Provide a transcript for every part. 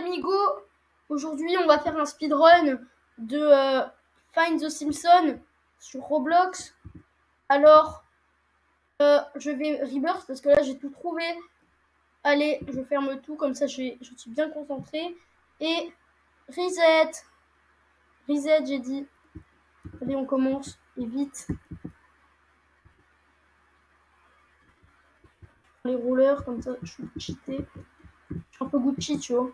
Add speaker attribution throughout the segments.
Speaker 1: amigos, aujourd'hui on va faire un speedrun de euh, Find the Simpson sur Roblox. Alors, euh, je vais rebirth parce que là j'ai tout trouvé. Allez, je ferme tout comme ça je, suis bien concentré. Et reset. Reset, j'ai dit. Allez, on commence. Et vite. Les rouleurs, comme ça, je suis cheaté. Je suis un peu Gucci, tu vois.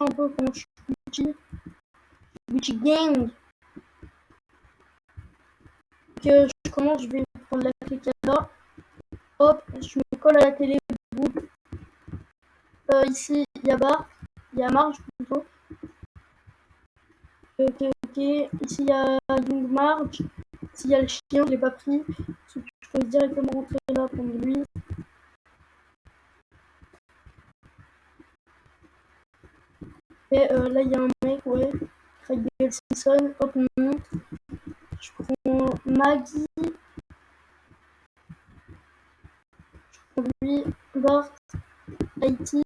Speaker 1: Un peu comme Gucci. Gucci Gang. Que je commence, je vais prendre la clé là. Hop, je me colle à la télé. Euh, ici, il y a Bart. Il y a Marge plutôt. Ok, ok. Ici, il y a Young Marge. Ici, il y a le chien, je l'ai pas pris. Je peux directement rentrer là, prendre lui. Et euh, là, il y a un mec, ouais. Craig Simpson. Hop, on monte. Je prends Maggie. Je prends lui. Bart. Haïti.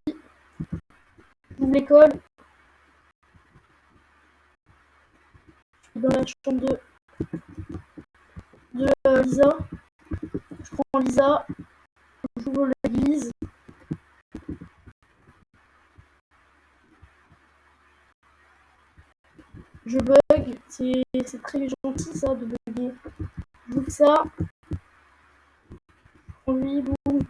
Speaker 1: J'ouvre l'école. Je suis dans la chambre de, de euh, Lisa. Je prends Lisa. J'ouvre l'église. Je bug. C'est très gentil ça de bugger. J'ouvre ça. On lui, boum.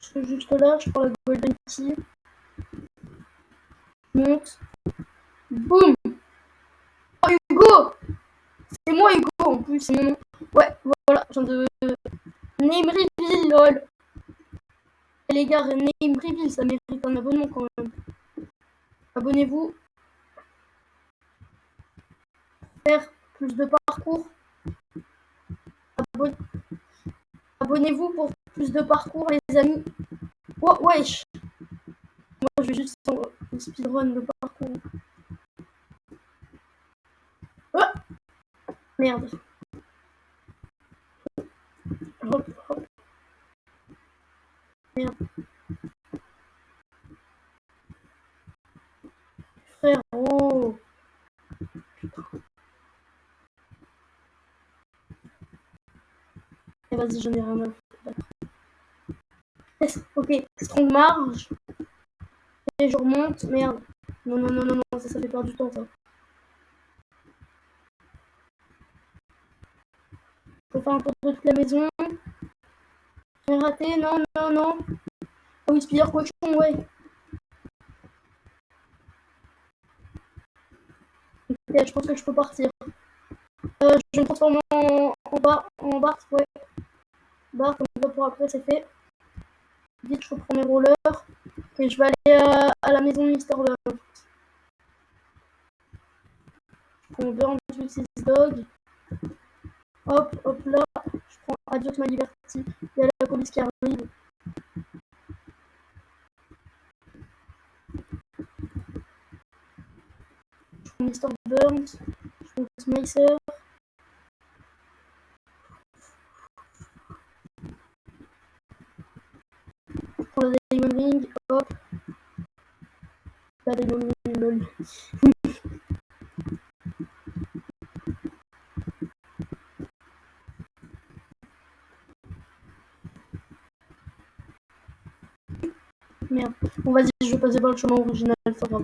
Speaker 1: Je suis juste là, je prends la golden key. Je monte. Boum Oh Hugo C'est moi Hugo en plus, c'est mon. Ouais, voilà, je viens de... Name lol les gars, Name Reveal, ça mérite un abonnement quand même. Abonnez-vous. Faire plus de parcours. Abonnez-vous pour plus de parcours, les amis. Oh, wesh. Moi, je vais juste un speedrun de parcours. Oh Merde. Hop, hop. Frérot. Et vas-y, j'en ai rien à Ok, strong marge. Et je remonte. Merde. Non, non, non, non, non, ça, fait perdre du temps, ça. Faut faire un tour de toute la maison. J'ai raté, non, non, non. Oh, Spider cochon, ouais. Ok, je pense que je peux partir. Euh, je me transforme en, bar, en Bart, ouais. Bart, comme ça pour après, c'est fait. Vite, je reprends mes rollers. Et je vais aller à, à la maison de Mister. Je prends dog. Hop, hop là. Je prends Adios ma liberté. Il y a la police qui arrive. Je prends Mr. Burns. Je prends Smicer. Je prends la Diamond Ring. Hop. La Diamond Ring, lol. Merde. Bon, par le chemin original, ça va.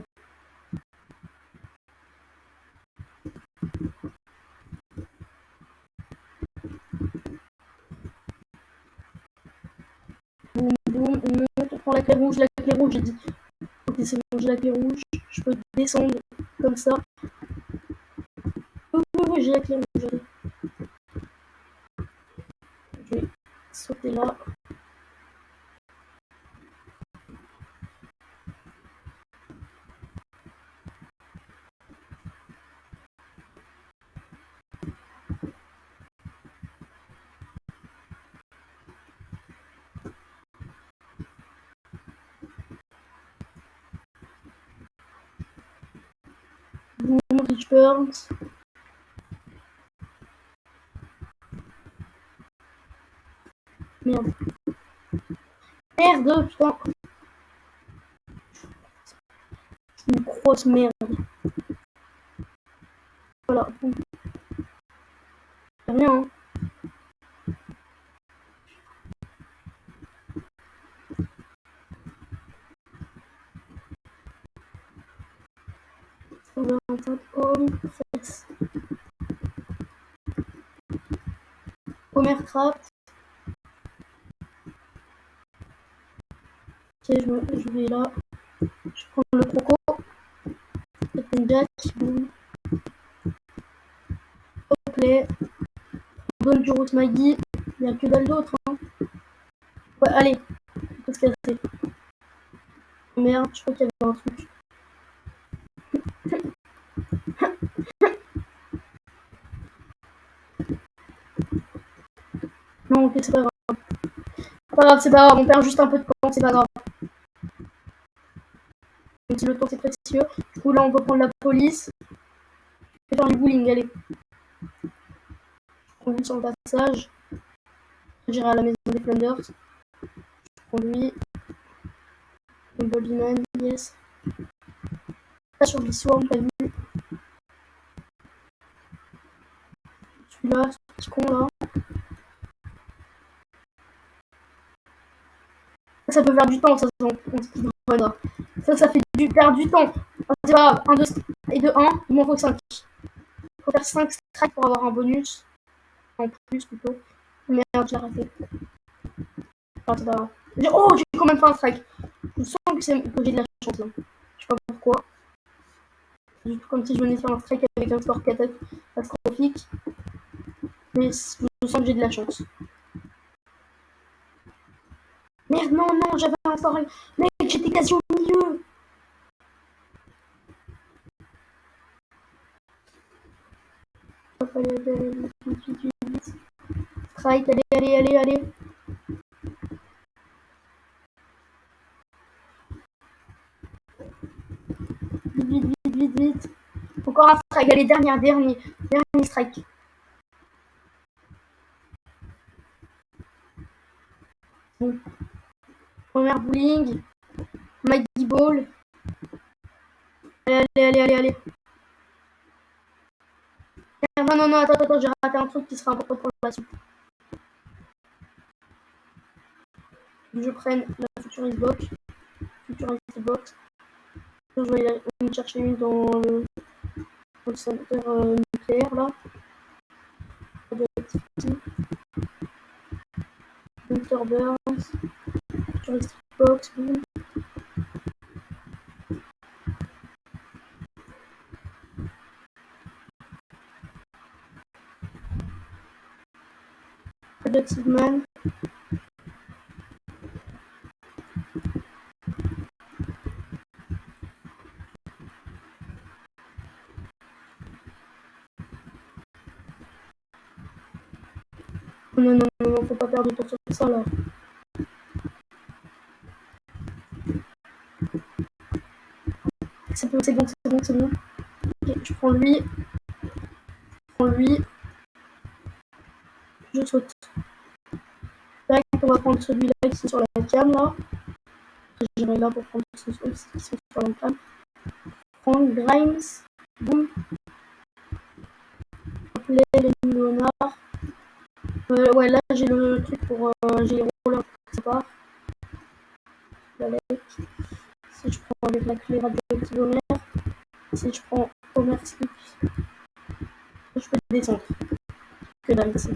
Speaker 1: Boum, boum, on monte, on prend la clé rouge, la clé rouge, j'ai dit. Ok, c'est bon, j'ai la clé rouge. Je peux descendre comme ça. Oui, oui, oui, j'ai la clé rouge. Je vais sauter là. Burns. Merde. Merde, putain. C'est une grosse merde. Voilà. Rien, hein. Home, Flex. Homer Craft. Ok, je, me, je vais là. Je prends le croco. Captain Jack. Boum. Play. On donne du route Maggie. Il n'y a que dalle d'autre. Hein. Ouais, allez. On peut se casser. Merde, je crois qu'il y avait un truc. Non, ok, c'est pas grave. C'est pas grave, c'est pas grave, on perd juste un peu de temps, c'est pas grave. Même si le temps c'est précieux. Du coup, là, on va prendre la police. Je vais faire du bowling, allez. Je prends sur le passage. J'irai à la maison des Flanders. Je lui. Le yes. Là, sur Swarm, t'as vu. Celui-là, ce petit con là. Ça peut faire du temps, ça, on Ça, ça fait du perdre du temps. C'est pas 1, 2 et de 1, il m'en faut 5. Il faut faire 5 strikes pour avoir un bonus. En plus, plutôt. Merde, j'ai raté. Grave. Oh, j'ai quand même fait un strike. Je sens que, que j'ai de la chance là. Je sais pas pourquoi. C'est comme si je venais faire un strike avec un score catastrophique. Mais sens que j'ai de la chance. Merde, non, non, j'avais un score. Mec, j'étais quasi au milieu. Strike, allez, allez, allez, allez. Vite, vite, vite, vite, vite. Encore un strike, allez, dernier, dernier, dernier strike. Première bowling. Maggie Ball. Allez, allez, allez, allez, Non, non, non, attends, attends, j'ai raté un truc qui sera important pour la suite. Je prenne la Futurist Box. Futurist Box. Je vais aller chercher une dans le, dans centre euh, nucléaire là. Futurist Box, boom. Productive Man. Non, non, non, non, faut pas perdre de temps sur ça là. C'est bon, c'est bon, c'est bon, c'est bon. Ok, je prends lui. Je prends lui. Je saute. Là, on va prendre celui-là qui est sur la cam là. J'irai là pour prendre ceux qui sont sur la cam. Prendre Grimes. Boum. Appeler les millionnaires. Euh, ouais, là j'ai le truc pour. Euh, j'ai les rollers, ça part. Si je prends avec la clé radioactive Homer. Si je prends Homer Stick. Je peux descendre. Que dalle ici.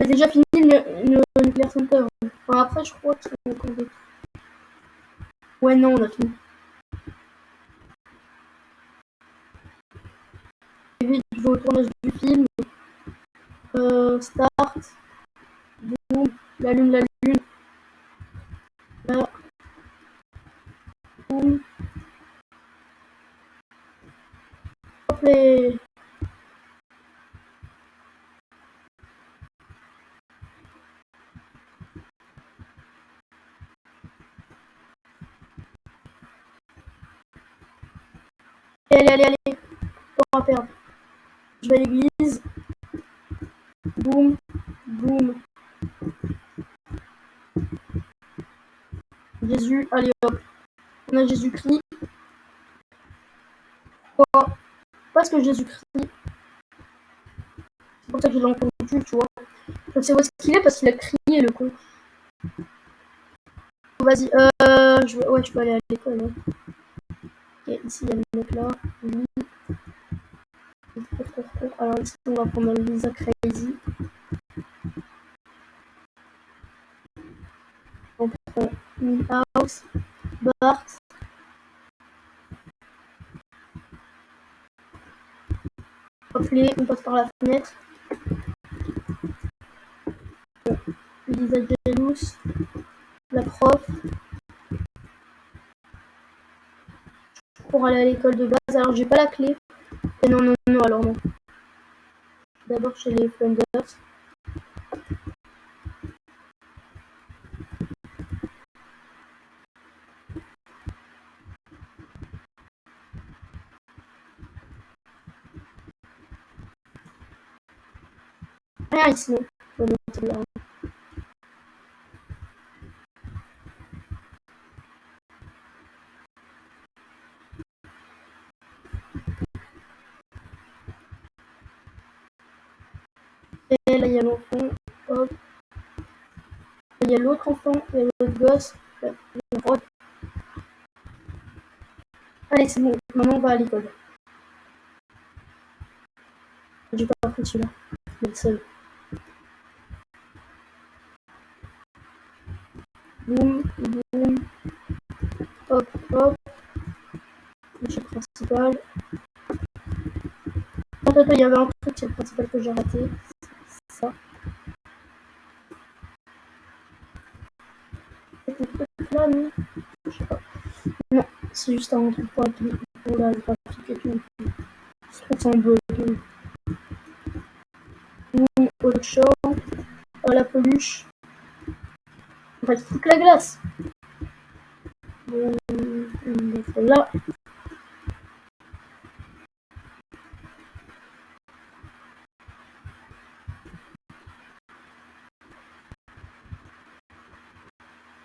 Speaker 1: J'ai déjà fini le, le Nuclear Center. Enfin, après, je crois qu'il y. Ouais, non, on a fini. Vais au tournage du film. Euh, start. Boum. La lune, la lune. Là. Boum. Hop les. Allez, allez, allez. Temps à perdre. Je vais à l'église. Boum, boum. Jésus, allez hop. On a Jésus-Christ. Pourquoi Parce que Jésus-Christ. C'est pour ça que je l'ai entendu, tu vois. Je sais où est-ce qu'il est parce qu'il a crié le con. Vas-y, euh, je... ouais, je peux aller à l'école. Hein. Ok, ici il y a le mec là. Lui. On va prendre Lisa Crazy. On prend Milhouse, Bart. Hop, on passe par la fenêtre. Lisa Jelous, la prof. Pour aller à l'école de base. Alors j'ai pas la clé. Et non, non, non, alors non. D'abord chez les Flanders. Rien ici. Et là, il y a l'enfant. Hop. Il y a l'autre enfant. Il y a l'autre gosse. Allez, c'est bon. Maman va à l'école. J'ai pas appris celui-là. Je le seul. Boum, boum. Hop, hop. Le principal. Attends, attends, il y avait un truc, c'est le principal que j'ai raté. Là, non Je sais pas. Non, c'est juste un truc pour, pour la graphique et tout. Ça un peu. Boum, autre chose. Oh, la peluche. On va toute la glace. Bon, on va là. Les 11 bars. Je prends juste le du bus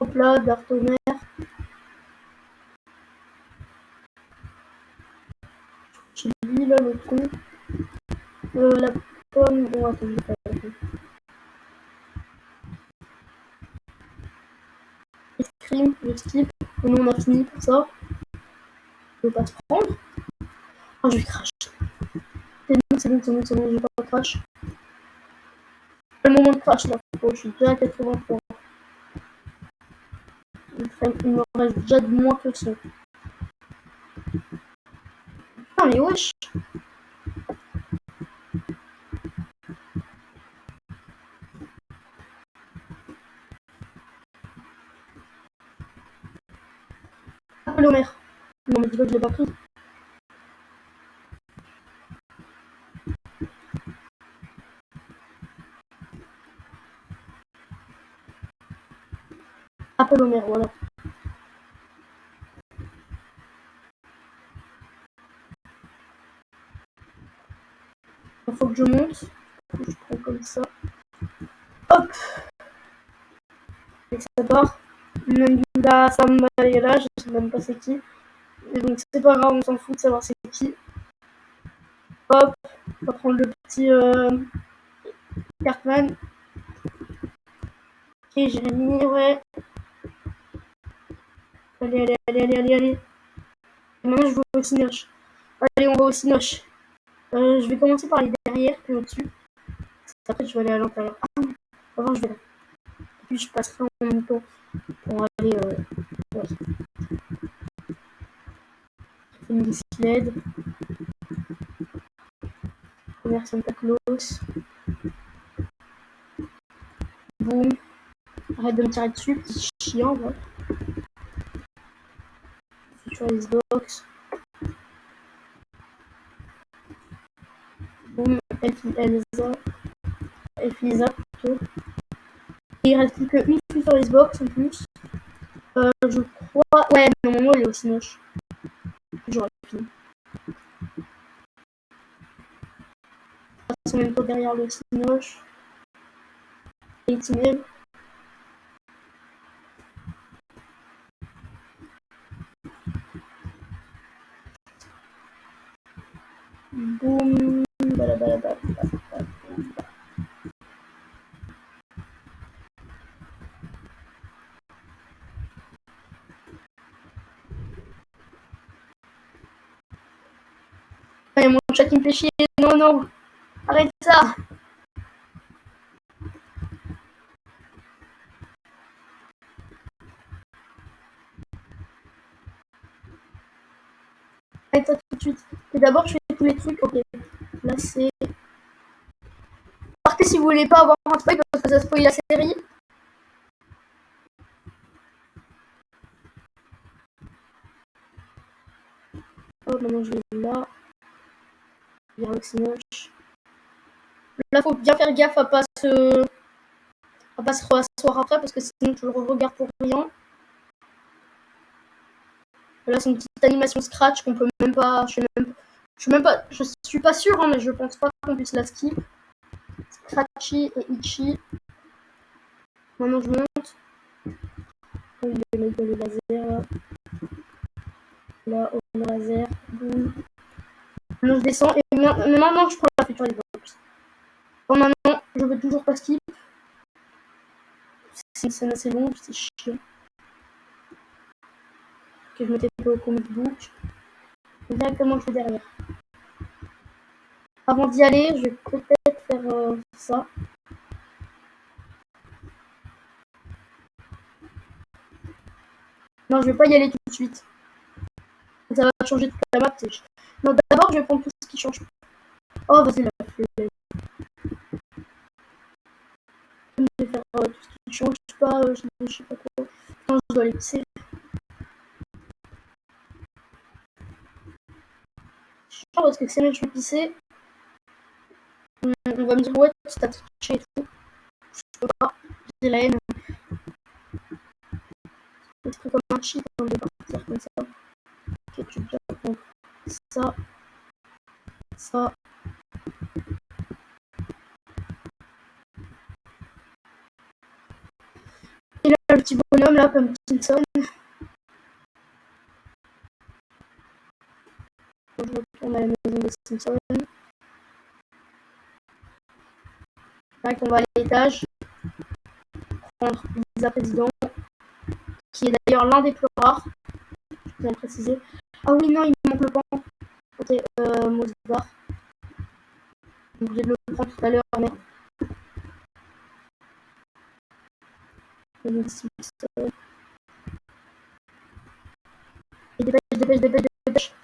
Speaker 1: www Star. Hop là, d'Artomer. là le con. Euh, la pomme. Bon, attends, je vais pas la pomme. Escrime, je skip. Non, on a fini pour ça. Je vais pas se prendre. Oh, je vais crash. C'est bon, c'est bon, c'est bon, c'est bon, pas crash. Le moment de crash là, je suis déjà à 83. Il me reste déjà de moins que ça. Ah mais wesh Appelle maire. Non mais dis pas que je l'ai pas pris. Voilà. Il faut que je monte. Je prends comme ça. Hop Et ça part. Nanda Samba est là, je sais même pas c'est qui. Et donc c'est pas grave, on s'en fout de savoir c'est qui. Hop, on va prendre le petit euh, Cartman. Ok, Jérémy, ouais. Allez, allez, allez, allez, allez, allez. Et maintenant je vais au Cinoche. Allez, on va au Cinoche. Euh, je vais commencer par les derrière, puis au-dessus. Après, je vais aller à l'intérieur. Ah, avant, je vais là. Puis, je passerai en même temps pour aller... Euh, ouais. Une sled. Première Santa Claus. Boum. Arrête de me tirer dessus, petit chiant, voilà. Sur les box. Boum, Elsa. Elsa plutôt. Et il reste plus qu'une les box en plus. Euh, je crois. Ouais, normalement il est aussi moche. J'aurais fini. Ils sont même pas derrière le Sinoche. Et même. Boum. Allez, mon chat qui me fait. Non, non. Arrête ça. Arrête tout de suite. Et tous les trucs. Ok. Là, c'est... Partez si vous voulez pas avoir un spoil parce que ça spoil la série. Oh, maintenant je vais là. Bien. Là, faut bien faire gaffe à pas se... à pas se rasseoir après parce que sinon tu le regardes pour rien. Là, c'est une petite animation scratch qu'on peut même pas. Je sais même, je suis même pas. Je suis pas sûr, hein, mais je pense pas qu'on puisse la skip. Scratchy et Itchy. Maintenant, je monte. Oh, il est le laser là. Là, au laser. Boum. Maintenant, je descends et maintenant, je prends la future box. Bon, maintenant, je veux toujours pas skip. C'est assez longue, c'est chiant. Que je mettais pas au comic book. Directement, je vais derrière. Avant d'y aller, je vais peut-être faire euh, ça. Non, je vais pas y aller tout de suite. Ça va changer toute la map. Non, d'abord, je vais prendre tout ce qui change. Oh, vas-y, la flemme. Je vais faire euh, tout ce qui change pas. Euh, je, sais pas quoi. Non, je dois aller pisser. Parce que si je vais pisser, on va me dire ouais, tu t'as triché et tout. Je peux pas, j'ai la haine. C'est comme un cheat avant de partir comme ça. Ok, tu peux prendre ça, ça. Et là, le petit bonhomme là, comme Retourne à la maison des Simpsons. On va à l'étage prendre Lisa Président, qui est d'ailleurs l'un des plus rares. Je viens de préciser. Ah oui, non, il manque le pan. Ok, euh, Mosbar. Donc, je vais le prendre tout à l'heure, mais. Et dépêche, dépêche, dépêche, dépêche.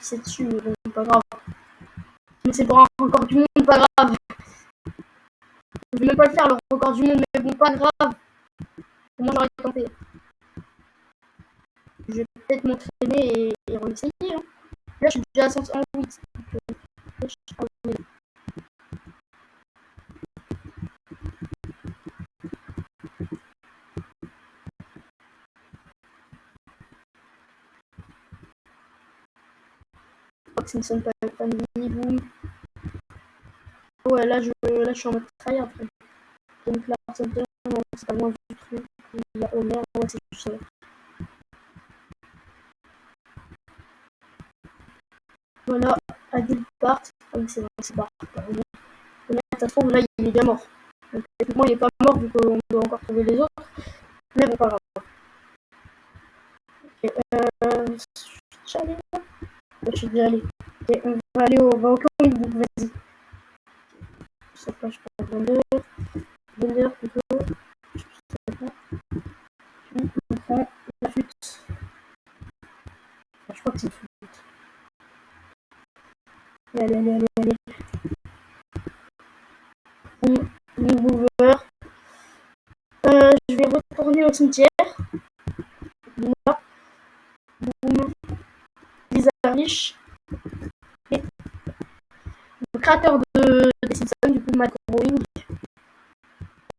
Speaker 1: C'est dessus, mais bon, pas grave. Mais c'est pour un record du monde, pas grave. Je vais même pas le faire, le record du monde, mais bon, pas grave. Moi, j'aurais tenté. Je vais peut-être m'entraîner et, et réessayer. Hein. Là, je suis déjà à 108. Donc, euh, je Simpson Family, boum. Ouais, là je, là, je suis en mode try après. Donc là, c'est pas loin du truc. Il y a Homer, ouais, c'est tout ça. Voilà, adulte part. Ah oui, c'est vrai, c'est Bart. Homer, ça se trouve, là, il est bien mort. Donc, techniquement, il est pas mort vu qu'on doit encore trouver les autres. Mais bon, pas grave. Ok, euh, Ouais, Je suis. Ok, on va aller au, book, vas-y. Je sais pas, je plutôt. Je on crois que c'est une flûte. Allez, allez, allez, allez. On. Euh, je vais retourner au cimetière. Là. Boum. Lisa le créateur de, des Simpsons, du coup, Matt Groening.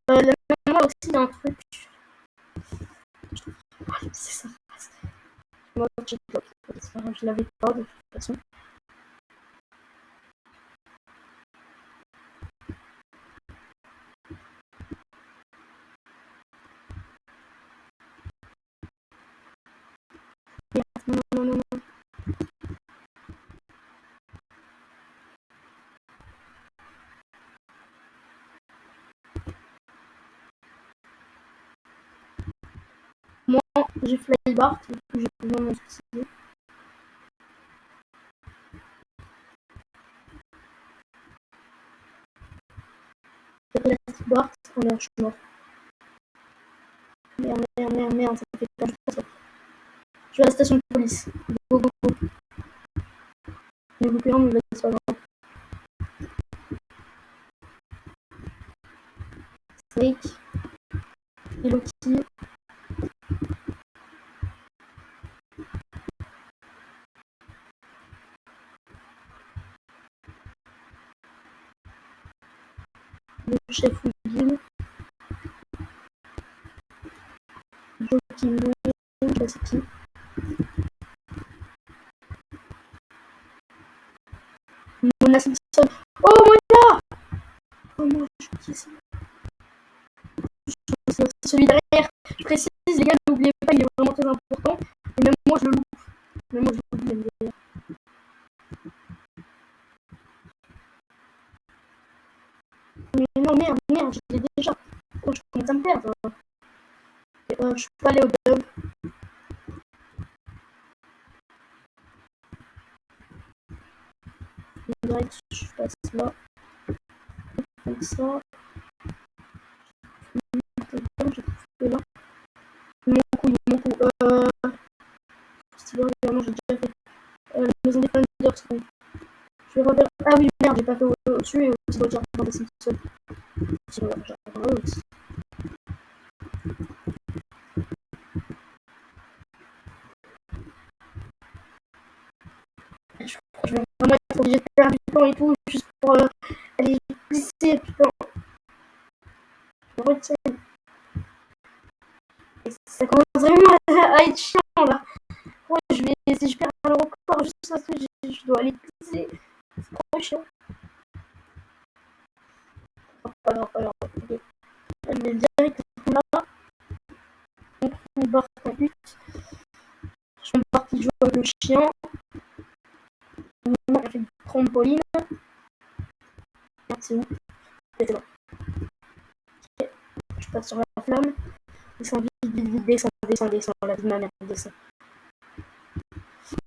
Speaker 1: Euh, là, moi aussi, il y a un truc. C'est ça. Moi, je l'avais pas de toute façon. Non, non, non, non. J'ai Flybart, coup, j'ai besoin de m'en Plastic Bart, oh non, je suis mort. Merde, merde, merde, merde, ça fait pas ça. Je suis à la station de police. Go, go, go. Je vais couper un, mais. Snake. Et. Le. Je sais qui. Mona Simpson. Oh Mona Oh moi je qui c'est? C'est aussi celui derrière. Je précise les gars, n'oubliez pas, il est vraiment très important. Et même moi je le loupe. Même moi je le loupe même derrière. Mais non merde, merde, je l'ai déjà. Oh je commence à me perdre. Et, euh, je peux aller au dub. direct, je passe là. Comme ça. Je trouve là. Mon coup, mon coup. Euh. C'est bon, évidemment, j'ai déjà fait. Euh, la maison des Thunders. Donc. Je vais revenir. Ah oui, merde, j'ai pas fait au-dessus et aussi dans le des Simpsons. Sinon, j'arriverai aussi. Je crois que je vais vraiment être obligé de faire du temps et tout, juste pour euh, aller glisser, putain. Je me retiens. Et ça commence vraiment à être chiant là. Ouais, je vais, si je perds le record juste parce que je, je dois aller glisser, c'est trop chiant. Oh, pas grave, pas grave. Okay. Je vais direct là. Donc, on barre en but. Je vais partir jouer avec le chien. On fait du trampoline. Merde, c'est où C'est bon. Ok. Je passe sur la flamme. Descends vite, vite, vite, descends. La vie de ma mère, descends.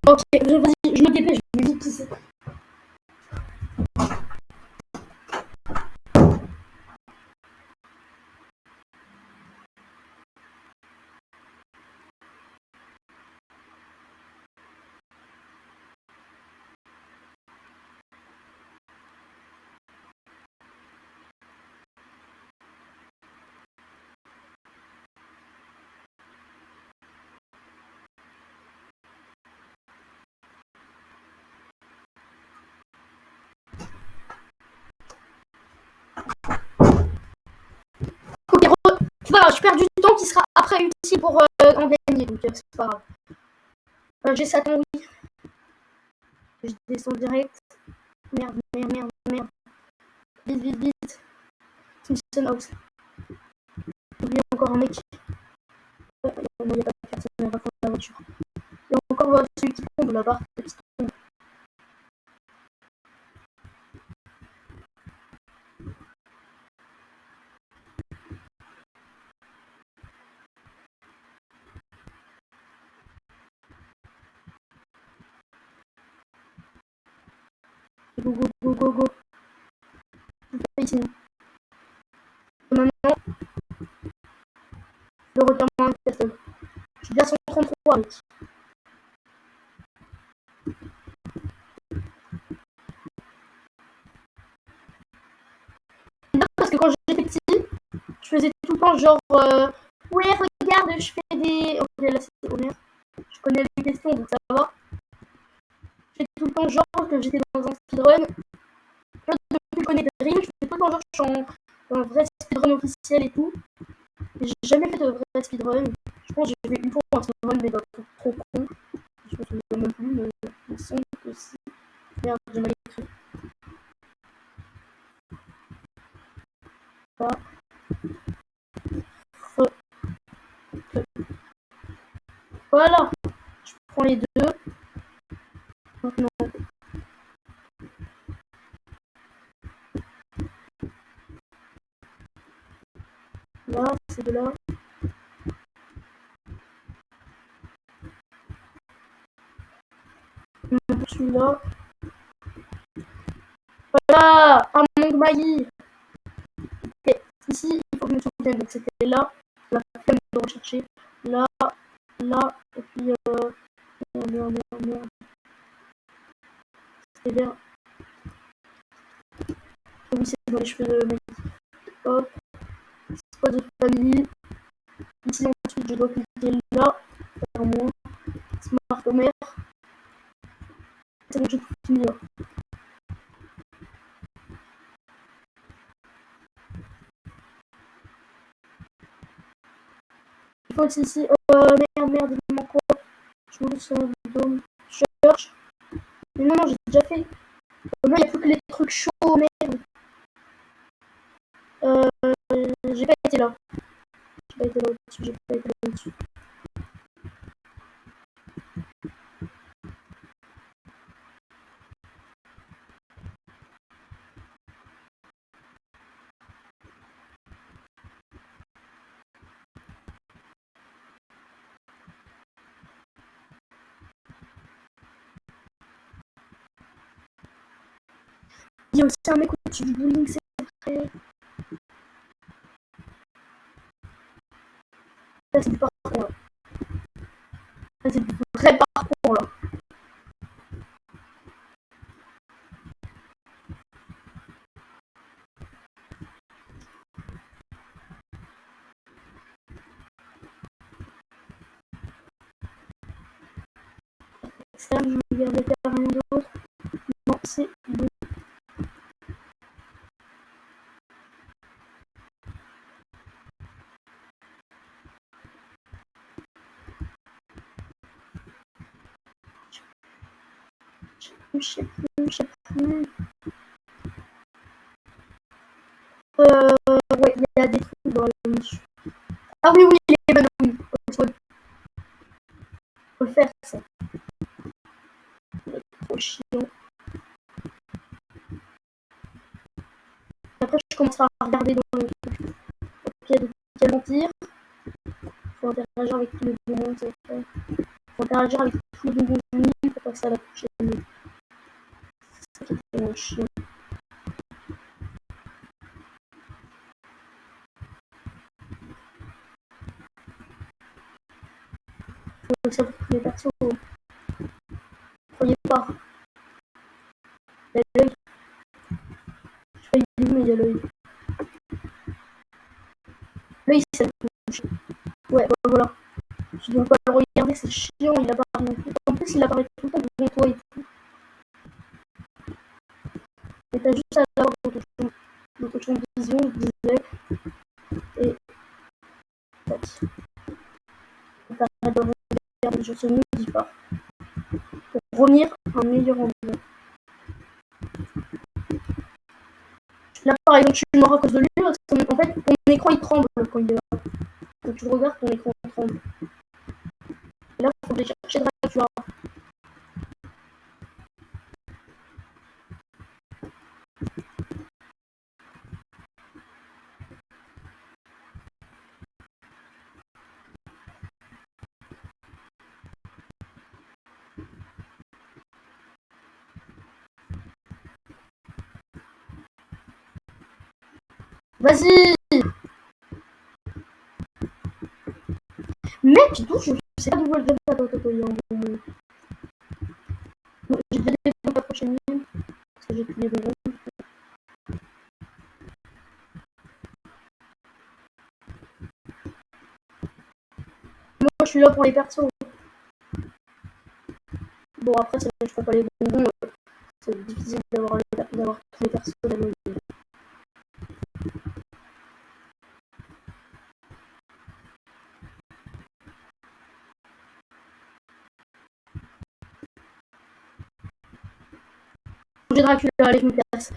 Speaker 1: Ok, vas-y, je me dépêche, je vais vite pisser. Ok, re... voilà, je perds du temps qui sera après utile pour euh, en gagner, donc euh, c'est pas grave. Euh, J'ai Satan, oui. Je descends direct. Merde, merde, merde, merde. Vite, vite, vite. Simpson House. Oublie encore un mec. Euh, il n'y a pas de personne, on va prendre la voiture. Et encore voilà, celui qui tombe là-bas. Go, go, go, go, go. Fais ici. Maintenant, le revirement de castle. Je suis déjà 133 avec. Parce que quand j'étais petit, je faisais tout le temps genre euh, Ouais, regarde, je fais des. Ok, là c'est. Je connais les questions donc ça va. Tout le temps genre que j'étais dans un speedrun. Depuis que je connais Dream, je fais tout le temps genre que je suis en, un vrai speedrun officiel et tout. J'ai jamais fait de vrai speedrun. Je pense que j'ai fait une fois un speedrun, mais d'un truc trop con. Je me souviens même plus, mais il me semble que si. Merde, j'ai mal écrit. Là. Voilà. Je prends les deux. Maintenant. Là, c'est de là. Celui-là. Voilà Un Ok, ici, il faut que je me souvienne. Donc c'était là. La de rechercher. Là, là, et puis euh. C'était bien. C'est. Hop. De famille. Ici, ensuite, je dois cliquer là. Faire moins. Smart Homer. C'est bon, j'ai tout fini. Il faut aussi ici. Euh, merde, merde, il manque quoi? Je me sur le dôme. Je cherche. Mais non, non, j'ai déjà fait. Moi, il n'y que les trucs chauds, merde. Euh, j'ai pas été là. J'ai pas été là au-dessus, j'ai pas été là au-dessus. Il y a aussi un mec du bowling, c'est vrai. Là, c'est du parcours, là. Là, c'est du vrai parcours, là. Ça, je vais regarder rien d'autre. Non, c'est bon. Je sais plus, je sais plus. Euh, ouais, il y a des trucs dans le mission. Ah oui, oui, les bananes, faut, faut le faire, ça. C'est trop chiant. Après, je commencerai à regarder dans le truc. Ok, de quel mentir. Faut interagir avec tous les bonbons, c'est fait. Faut interagir avec tous les bonbons du nid pour passer à la prochaine. C'est ça qui est vraiment chiant. Faut ça pour tous les persos. Croyez pas. Il y a l'œil. Je sais pas, il est où, mais il y a l'œil. L'œil, ça le touche. Ouais, bah voilà. Tu dois pas le regarder, c'est chiant, il apparaît plus. En plus, il apparaît tout le temps devant toi et tout. Et t'as juste à l'avoir dans ton champ, de vision, je disais. Et. Tac. Et t'arrêtes de regarder, je se modifie pas. Pour revenir à un meilleur endroit. Là, par exemple, je suis mort à cause de lui, parce qu'en fait, ton écran il tremble quand il est là. Quand tu regardes, ton écran tremble aller chercher Vas-y. Mec, d'où je sais pas d'où elle va pas J'ai déjà des pour la prochaine ligne. Parce que j'ai plus les bonbons. Moi je suis là pour les persos. Bon après je fais pas les bonbons. C'est difficile d'avoir tous les persos de la J'ai Dracula, allez, je me casse.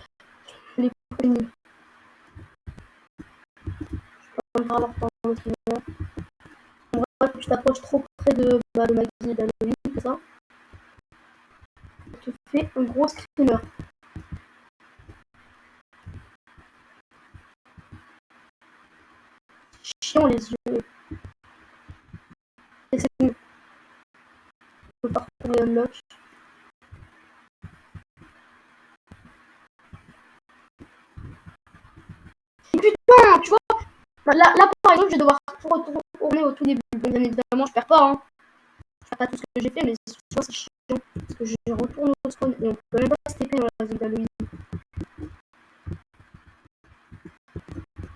Speaker 1: Les premiers. Je pas avoir l'autre En vrai, tu t'approches trop près de, bah, de Maggie et d'Halloween, c'est ça. Tu fais un gros screamer. Chiant les yeux. Et c'est bon. Je peux pas retrouver unlock. tu vois. Bah, là, là, par exemple, je vais devoir retourner au tout début. Bien évidemment, je perds pas. Hein. Je perds pas tout ce que j'ai fait, mais souvent c'est chiant. Parce que je retourne au spawn et on peut même pas se TP dans la zone d'Halloween.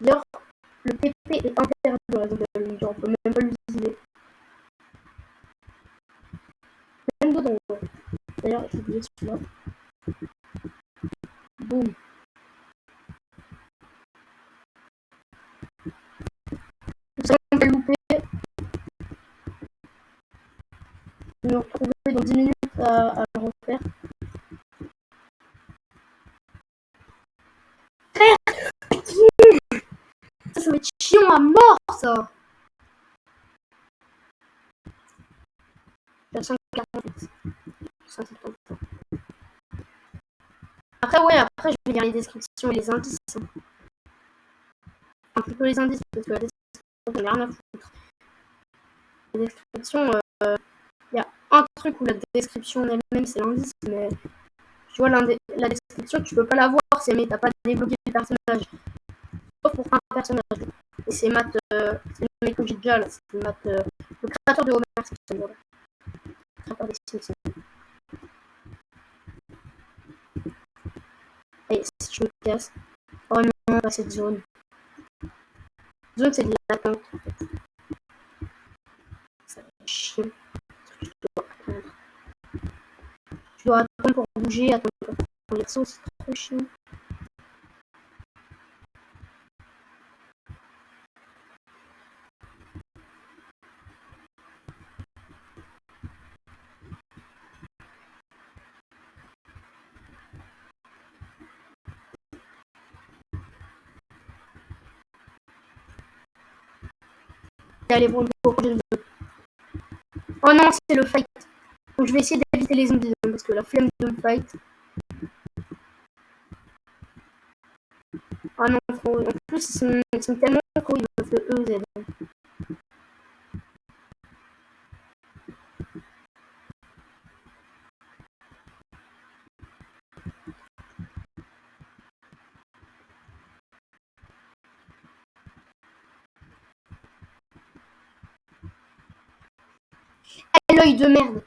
Speaker 1: D'ailleurs, le TP est interdit dans la zone d'Halloween. On peut même pas l'utiliser. Même dedans, ouais. D'ailleurs, j'ai oublié celui-là. Boum. Me retrouver dans 10 minutes à, le refaire. Ça, ça va être chiant à mort, ça Après, ouais, après, je vais lire les descriptions et les indices. Un peu les indices, parce que la description, j'en ai rien à foutre. Les descriptions, euh, il y a un truc où la description elle-même c'est l'indice, mais tu vois, la description, tu peux pas la voir si tu t'as pas débloqué le personnage. Sauf pour un personnage. Et c'est Matt, euh, c'est le mec là, c'est Matt, euh, le créateur de Homer Simpson. Voilà. Créateur des Simpsons. Et si je me casse, oh non, pas cette zone. Zone, c'est de l'attente en fait. Ça va chier. Tu dois attendre pour bouger, pour prendre les c'est trop. Allez. Oh non, c'est le fight. Donc je vais essayer d'éviter les zombies hein, parce que la flemme de fight. Ah non. En plus, ils sont, ils sont tellement gros, ils doivent de EZ. l'œil de merde.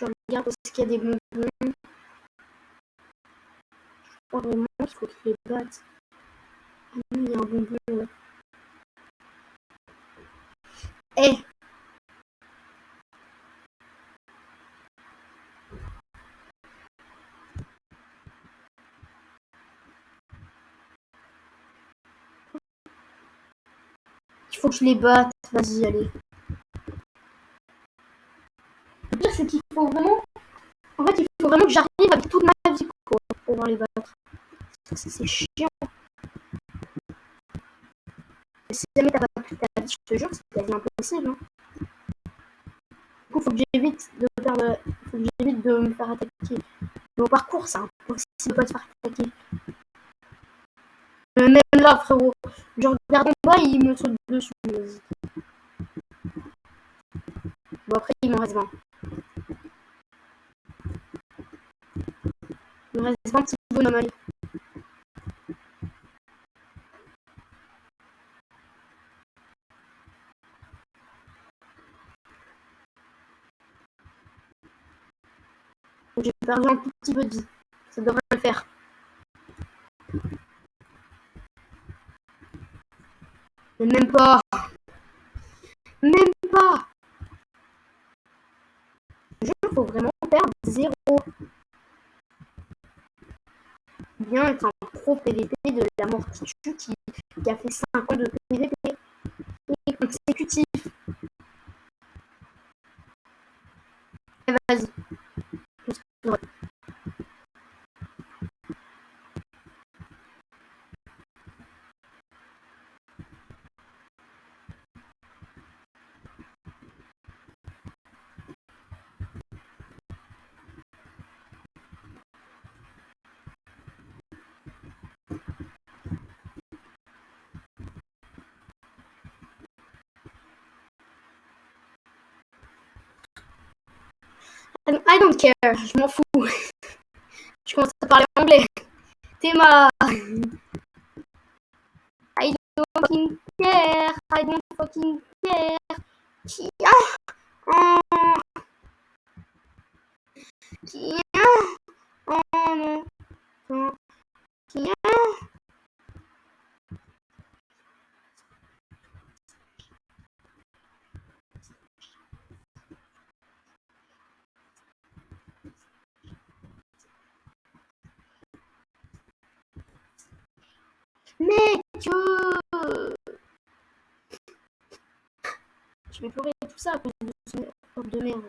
Speaker 1: Je regarde est-ce qu'il y a des bonbons. Je crois vraiment qu'il faut qu'il les batte. Ah il y a un bonbon là. Eh Il faut que je les batte. Vas-y, allez. Le pire, c'est qu'il faut vraiment... En fait, il faut vraiment que j'arrive avec toute ma vie pour pouvoir les battre. C'est chiant. Si jamais t'as pas toute ta vie, je te jure, c'est quasi impossible. Hein. Du coup, faut que j'évite de faire Faut que j'évite de me faire attaquer. Mais au parcours, c'est impossible de pas se faire attaquer. Même là, frérot, je regarde en bas, il me saute dessus. Bon, après, il m'en reste 20. Il me reste 20 petits bonhommes, allez. J'ai perdu un tout petit peu de vie. Ça devrait le faire. Mais même pas. Même pas. Je faut vraiment perdre zéro. Bien être un pro PVP de la mort qui qui, a fait 5 ans de PVP et consécutif. Vas-y. I don't care, je m'en fous. Je commence à parler anglais. Théma. I don't fucking care. I don't fucking care. Tiens. Oh. Tiens. Oh non. Tiens. Mec Je vais pleurer tout ça à cause de ce de merde.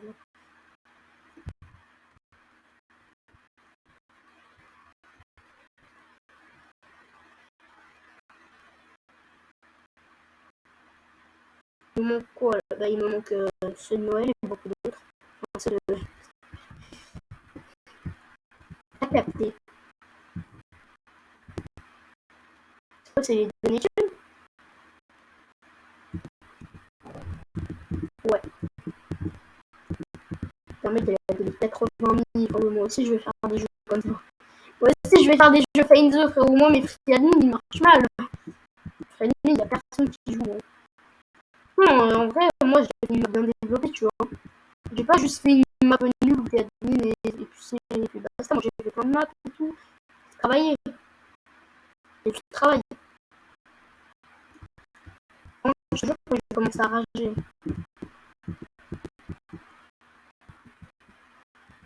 Speaker 1: Il me manque quoi bah, Il me manque euh, de Noël et beaucoup d'autres. Enfin, ceux de... T'as capté. c'est les données Ouais. Permet de la 80 000 moi aussi je vais faire des jeux comme ça. Moi aussi je vais faire des jeux Find frérot. Moi mes free admin ils marchent mal. Free admin il y a personne qui joue. Hein. Non, en vrai, moi j'ai une map bien développée, tu vois. J'ai pas juste fait une map nulle où t'es admin et, et puis c'est. basta. Moi j'ai fait plein de maps et tout. Travailler. Et tu travailles. Je je commence à rager.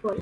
Speaker 1: Voilà.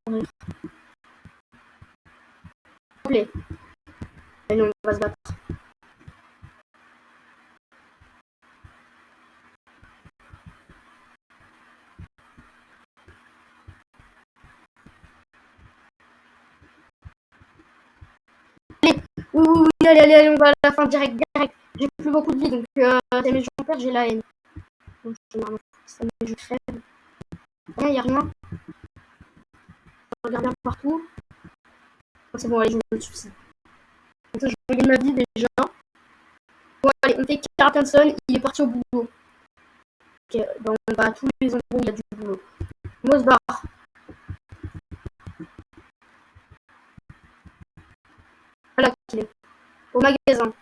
Speaker 1: Allez. Allez, on va se battre. Allez, oui, oui, oui, allez, allez, allez, on va à la fin direct, direct. J'ai plus beaucoup de vie, donc euh, mes gens j'ai la haine. Donc je ça me je crève. Rien, y a rien. Je regarde bien partout. C'est bon, allez, je me soucie. Donc je regarde ma vie déjà. Bon, allez, on fait Caracanson, il est parti au boulot. Ok, donc on va à tous les endroits où il y a du boulot. Barre. Voilà qu'il est. Au magasin.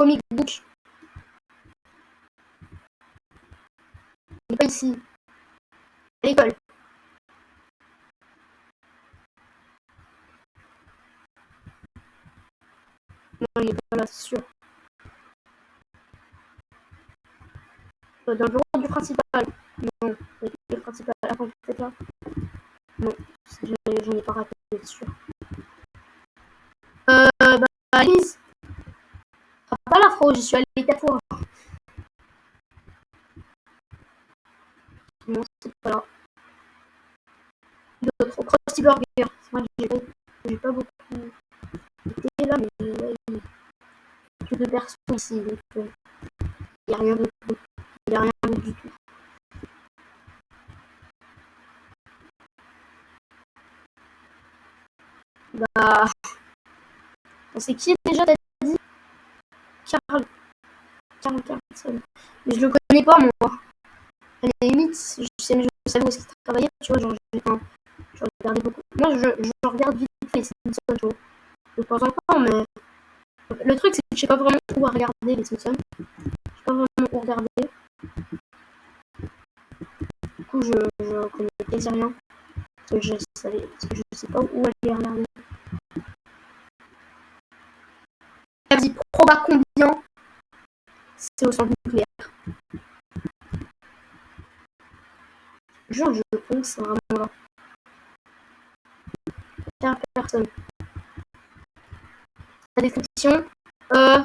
Speaker 1: comic book. N'est pas ici. À l'école. Non, il n'est pas là, c'est sûr. Dans le bureau du principal. Non, le principal. Attends, peut-être là. Non, j'en ai pas raté. être sûr. Euh, bah, Lise. Ah, pas l'afro, j'y suis allé quatre fois. Non, c'est pas là. D'autres. Krusty Burger. Que j'ai pas, pas beaucoup été là, mais ouais, il y a que deux personnes ici. Donc, euh, il n'y a rien d'autre. Il n'y a rien du tout. Bah. C'est qui déjà t'as dit? Carl. Carl Carlson. Mais je le connais pas moi. À la limite, je, sais, je savais où est-ce tu vois, genre, je regardais beaucoup. Moi, je, regarde vite fait Simpsons, tu. De temps en temps, mais. Le truc, c'est que je sais pas vraiment où regarder les Simpsons. Je sais pas vraiment où regarder. Du coup, je, connais quasi rien. Parce que je savais, parce que je sais pas où aller regarder. dit proba combien? C'est au centre nucléaire. Je vraiment là. 15 personnes. La description. Euh...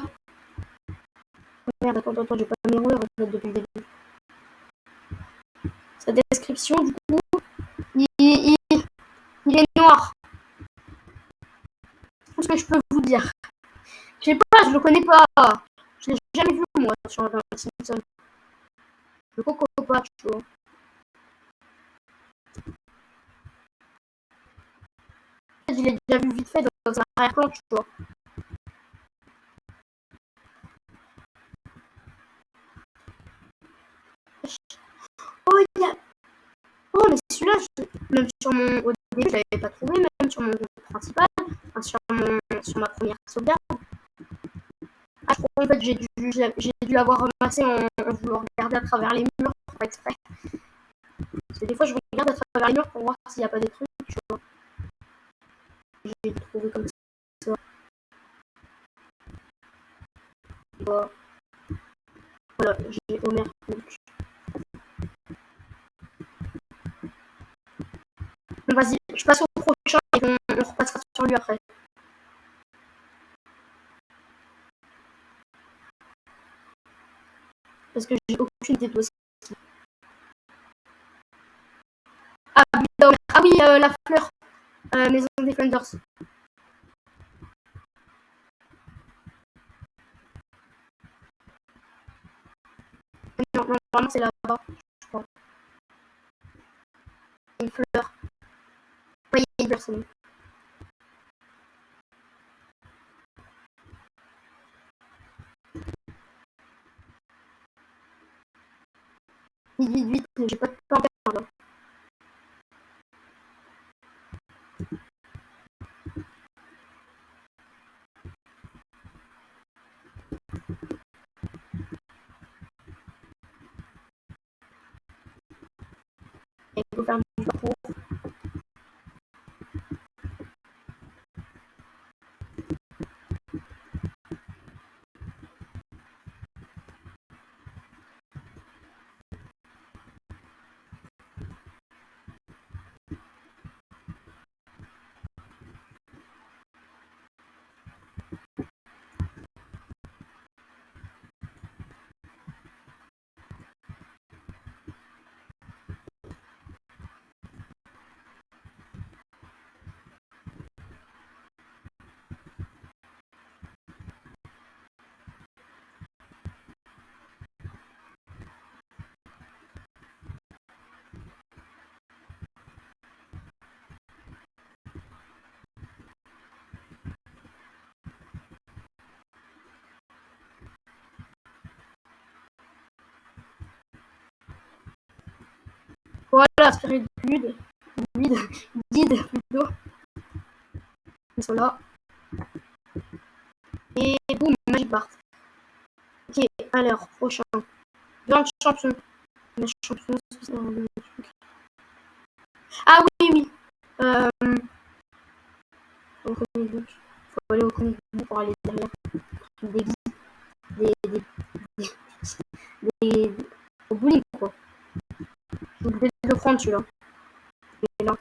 Speaker 1: Oh merde, attends, attends, j'ai pas mes rouleurs depuis le début. Sa description, du coup, il, est noir. Tout ce que je peux vous dire. Je sais pas, je le connais pas. Je l'ai jamais vu moi sur un Simpson. Le coco pas, tu vois. Je l'ai déjà vu vite fait dans un arrière-plan, tu vois. Oh, il y a... Oh, mais celui-là, même sur mon... Au début, je l'avais pas trouvé, même sur mon groupe principal, sur, mon... sur ma première sauvegarde. Ah, je crois en fait j'ai dû, j'ai dû l'avoir ramassé en, en, voulant regarder à travers les murs, pas exprès. Parce que des fois je regarde à travers les murs pour voir s'il n'y a pas des trucs, tu vois. J'ai trouvé comme ça. Voilà, j'ai Homer vas-y, je passe au prochain et on, on repassera sur lui après. parce que j'ai aucune idée de Ah, ah oui, euh, la fleur. Maison des Flanders. Non, c'est là-bas, je crois. Une fleur. Oui, il y a personne. Vite, vite, vite, j'ai pas de temps à du parcours. Voilà, spirit guide, plutôt. Ils sont là. Et boum, Magic Bart. Ok, alors, prochain. Grand champion. Champion, Ah oui, oui. Euh... Au. Faut aller au book pour aller derrière. Des des, des, des, des, des, au bowling, quoi. Je voulais le prendre celui-là. Il est là.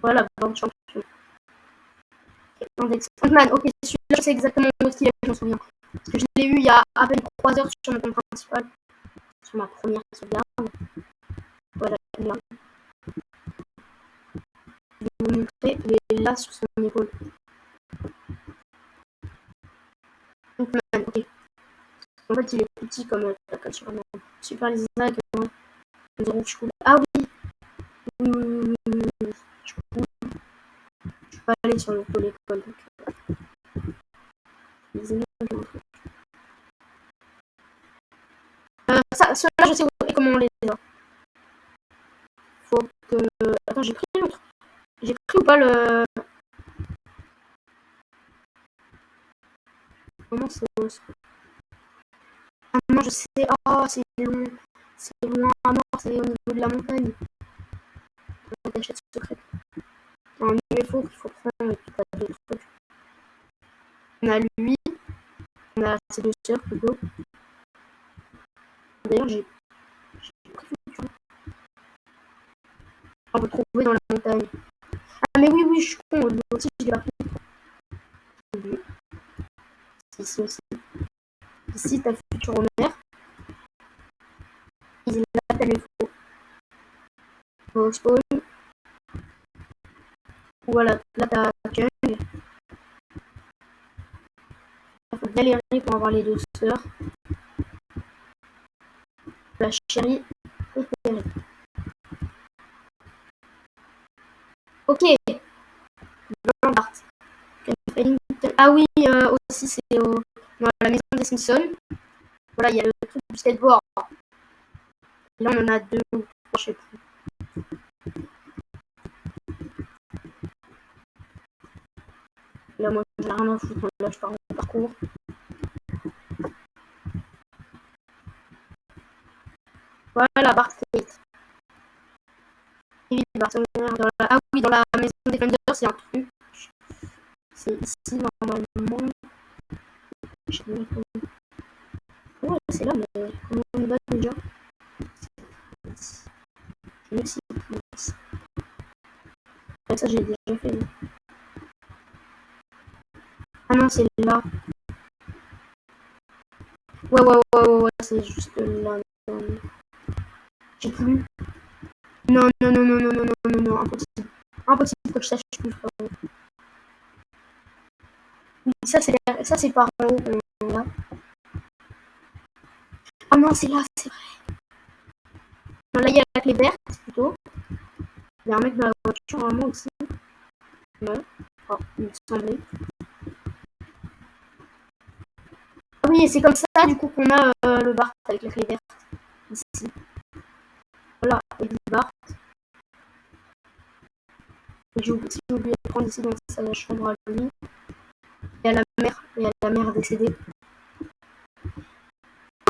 Speaker 1: Voilà, bande champion. Index. Frontman, ok, celui-là, je sais exactement où est-ce qu'il est, je me souviens. Parce que je l'ai eu il y a à peine 3 heures sur mon compte principal. Sur ma première sauvegarde. Voilà, là. Je vais vous montrer, il est là sur son épaule. Ant-Man, ok. En fait, il est petit comme euh, comme Superman. Super les Isaac, Ah oui. Je peux, peux aller sur le pôle école. Donc, images, euh, ça, je sais comment on les a. Faut que... Attends, j'ai pris l'autre. J'ai pris ou pas le... Comment c'est ah non, je sais. Oh, c'est long. C'est loin à mort. C'est au niveau de la montagne. La cachette secrète. Un UFO qu'il faut prendre et puis deux trucs. On a lui. On a ses deux sœurs plutôt. D'ailleurs, j'ai. On peut trouver dans la montagne. Ah, mais oui, oui, je suis con. Lui aussi, je l'ai pas pris. Ici aussi. Ici, ta future mère. Il l'appelle le faux. Au spawn. Voilà, là t'as Kung. Faut galérer pour avoir les deux sœurs. La chérie. Ok. Ah oui, euh, aussi c'est au la maison des Simpsons. Voilà, il y a le truc du skateboard. là, on en a deux ou trois, je sais plus. Là, moi, j'en rien à foutre. Là, je pars en parcours. Voilà. Oui, Bart dans la... Ah oui, dans la maison des Flanders, c'est un truc. C'est ici, normalement. Ouais, c'est là, mais comment on va déjà Merci. ça, j'ai déjà fait. Ah non, c'est là. Ouais, ouais, ouais, ouais, ouais c'est juste là. J'ai plus. Non, non, non, non, non, non, non, non, non, impossible. Impossible que je sache plus. Ça, c'est ça, c'est par. Là. Ah non, c'est là, c'est vrai. Là, il y a la clé verte, plutôt. Il y a un mec dans la voiture, vraiment, aussi. Ouais. Oh, il me. Oui, c'est comme ça, du coup, qu'on a euh, le Bart avec la clé. Ici. Voilà, et Bart. J'ai oublié de prendre ici dans sa chambre à lui. Et à la mère, et à la mère décédée.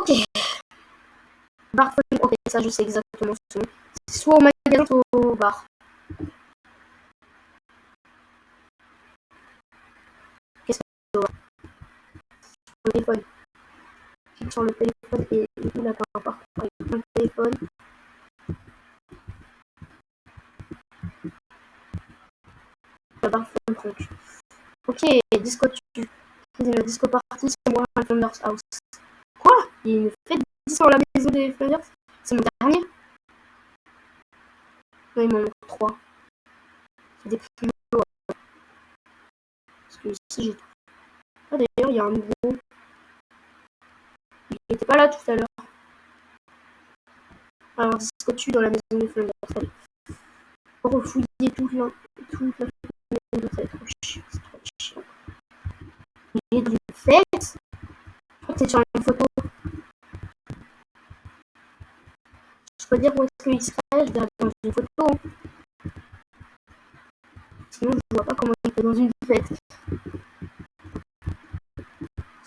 Speaker 1: Ok. Bartholin, ok, ça je sais exactement ce C'est soit au magasin, soit au bar. Qu'est-ce que c'est Sur le téléphone. Sur le téléphone et là, t'as un avec un téléphone. La barre trente. Ok, disco tu. La disco party, c'est moi, Flanders House. Quoi? Il me fait sur la maison des Flanders? C'est mon dernier? Non, il m'en manque 3. C'est des plus Parce que ici, j'ai tout. Ah, d'ailleurs, il y a un nouveau. Il était pas là tout à l'heure. Alors, disco tu dans la maison. Allez. Refouiller toute la, toute maison, va être chiant. Il est dans une fête? Je crois que c'est sur une photo. Je peux dire où est-ce qu'il serait, je dans une photo. Sinon, je vois pas comment il est dans une fête.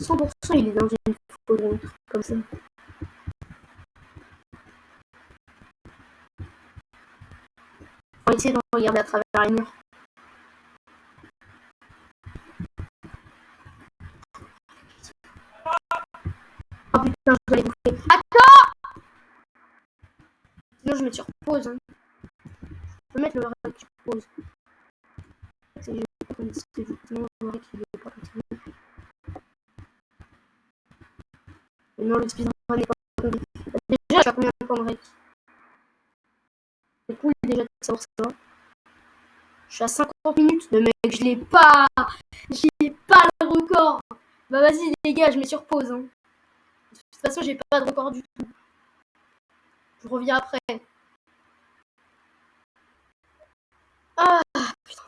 Speaker 1: 100% il est dans une photo, comme ça. On va essayer de regarder à travers les murs. putain, je dois les bouffer. Attends Sinon, je me sur pause. Hein. Je peux mettre le sur pause. c'était justement vrai qu'il veut pas continuer. Et non, le speedrun n'est pas. Déjà, j'ai combien de temps de rec C'est cool déjà de savoir ça. Je suis à 50 minutes, mais mec, je l'ai pas J'ai pas le record Bah vas-y les gars, je mets sur pause. Hein. De toute façon, j'ai pas de record du tout. Je reviens après. Ah putain.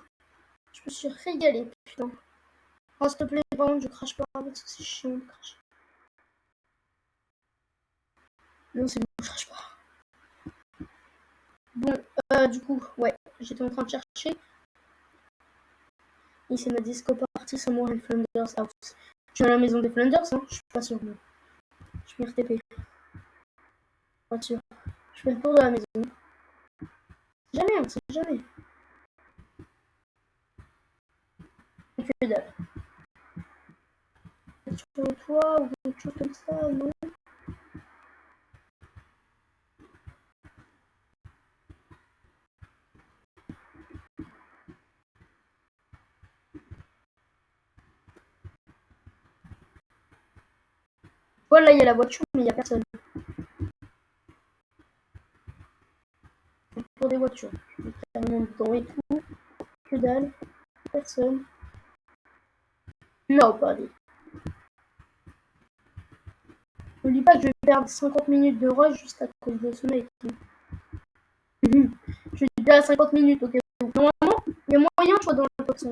Speaker 1: Je me suis régalé, putain. Oh s'il te plaît, par je crache pas parce que c'est chiant de cracher. Non, c'est bon, je crache pas. Bon, euh, du coup, ouais, j'étais en train de chercher. Et c'est ma disco party Samurai Flanders House. Je suis à la maison des Flanders, hein Je suis pas sûr. Mais... Je vais RTP. Pas sûr. Je fais le tour de la maison. Jamais, on sait jamais. Que dalle. Sur le toit ou quelque chose comme ça, non? Voilà, il y a la voiture, mais il n'y a personne. Pour des voitures. Carrément dedans et tout. Que dalle. Personne. Nobody. N'oublie pas que je vais perdre 50 minutes de rush juste à cause de ce mec. je suis déjà à 50 minutes, ok. Normalement, il y a moyen, je sois dans le top 100.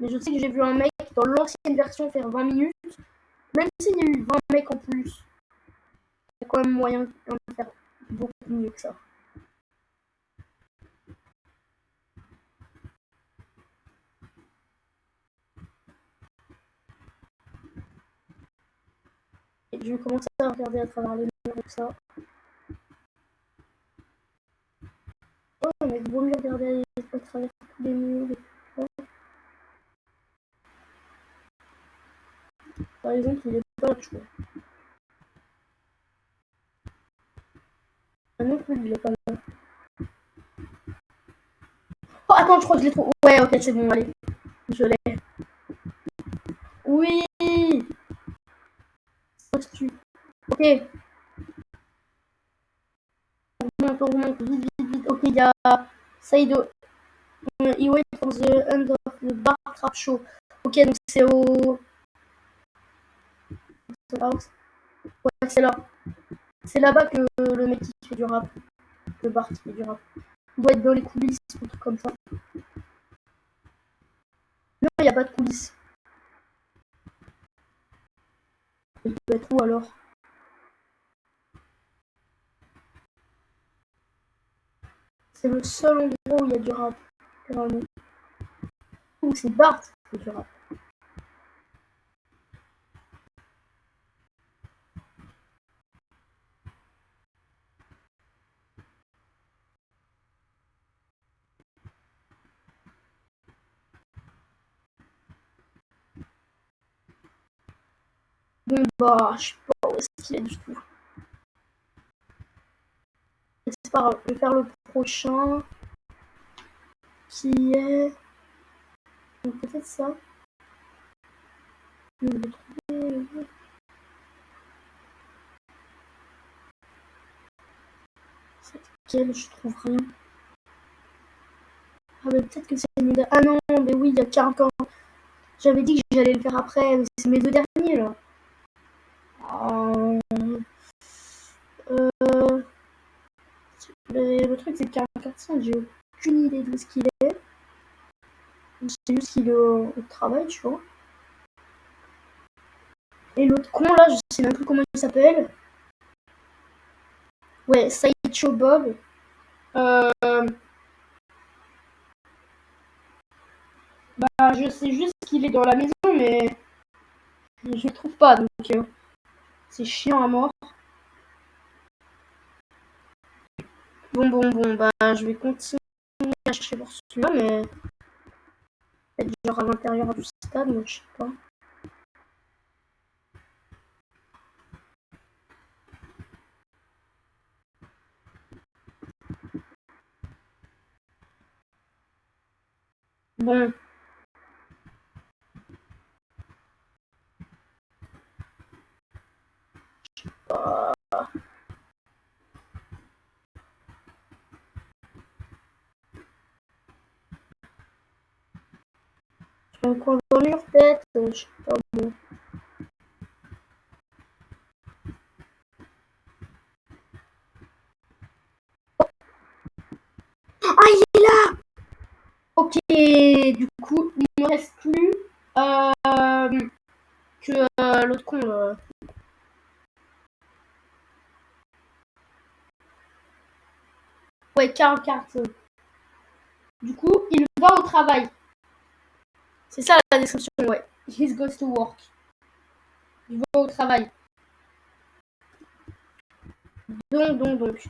Speaker 1: Mais je sais que j'ai vu un mec dans l'ancienne version faire 20 minutes. Même s'il y a eu 20 mecs en plus, il y a quand même moyen de faire beaucoup mieux que ça. Et je vais commencer à regarder à travers les murs et ça. Oh, mais vaut mieux regarder à travers tous les murs et tout ça. Par exemple, il est pas vois. Ah non plus, il est pas là. Oh, attends, je crois que je l'ai trouvé. Ouais, ok, c'est bon, allez. Je l'ai. Oui Ok. On remonte, on remonte, vite, vite, vite. Ok, il y a Saido. He went for the end of the bar trap show. Ok, donc c'est au... C'est là. C'est là-bas que le mec qui fait du rap. Le Bart qui fait du rap. Il doit être dans les coulisses ou truc comme ça. Non, il n'y a pas de coulisses. Il doit être où alors? C'est le seul endroit où il y a du rap. C'est Bart qui fait du rap. Bon bah, je sais pas où est-ce qu'il est du tout. C'est pas je vais faire le prochain. Qui est... Peut-être ça. Je vais trouver... C'est Je trouve rien. Ah mais peut-être que c'est une... Ah non, mais oui, il y a 40 ans. J'avais dit que j'allais le faire après, mais c'est mes deux derniers là. Euh, euh, le, truc, c'est qu'un 400, j'ai aucune idée de ce qu'il est. C'est juste qu'il est au, travail, tu vois. Et l'autre con, là, je sais même plus comment il s'appelle. Ouais, Sideshow Bob. Euh... Bah, je sais juste qu'il est dans la maison, mais je le trouve pas, donc... c'est chiant à mort. Bon, bon, bon, bah, je vais continuer à chercher pour celui-là, mais peut-être genre à l'intérieur du stade, je sais pas. Bon. Je encore dormir peut-être, je sais pas bon. Ah, il est là Ok, du coup, il ne me reste plus euh, que euh, l'autre con. Euh. Ouais, Karl Carton. Du coup, il va au travail. C'est ça la description, ouais. He goes to work. Il va au travail. Donc, donc, donc.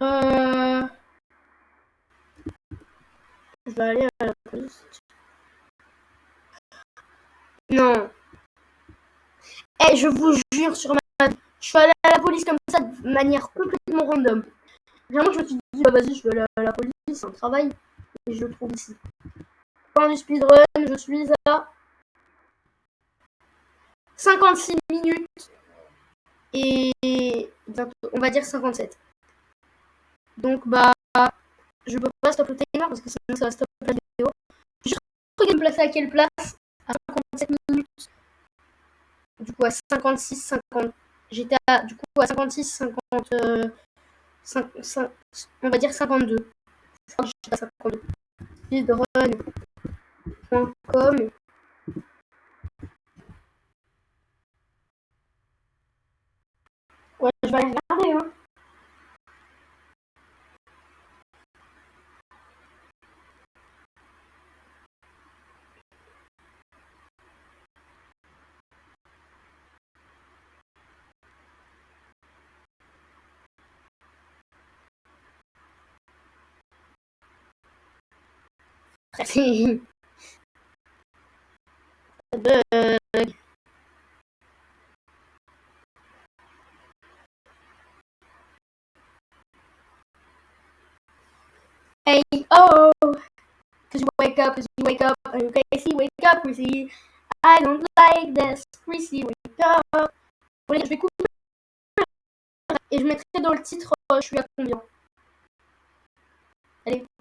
Speaker 1: Euh... Je vais aller à la police. Non. Eh, je vous jure sur ma... Je suis allé à la police comme ça de manière complètement random. Vraiment, je me suis dit, bah vas-y, je vais aller à la police, c'est un travail. Et je le trouve ici. Fin du speedrun, je suis à 56 minutes et on va dire 57. Donc bah je peux pas stopper le timer parce que sinon ça va stopper la vidéo. Je vais me placer à quelle place À 57 minutes. Du coup à 56, 50. J'étais à du coup à 56, 50. Euh, 5, 5, on va dire 52. Je crois j'étais à 52. Speedrun.com Ouais, je vais aller regarder, hein. Bug. Hey, oh, cause you wake up, cause you wake up, okay, see, wake up, Chrissy. I don't like this, Chrissy, wake up. Je vais couper et je mettrai dans le titre, je suis à combien? Allez.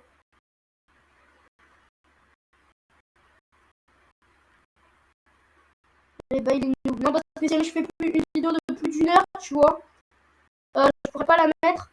Speaker 1: les Bailing Noob. Non, parce que si je fais plus une vidéo de plus d'une heure, tu vois, euh, je pourrais pas la mettre.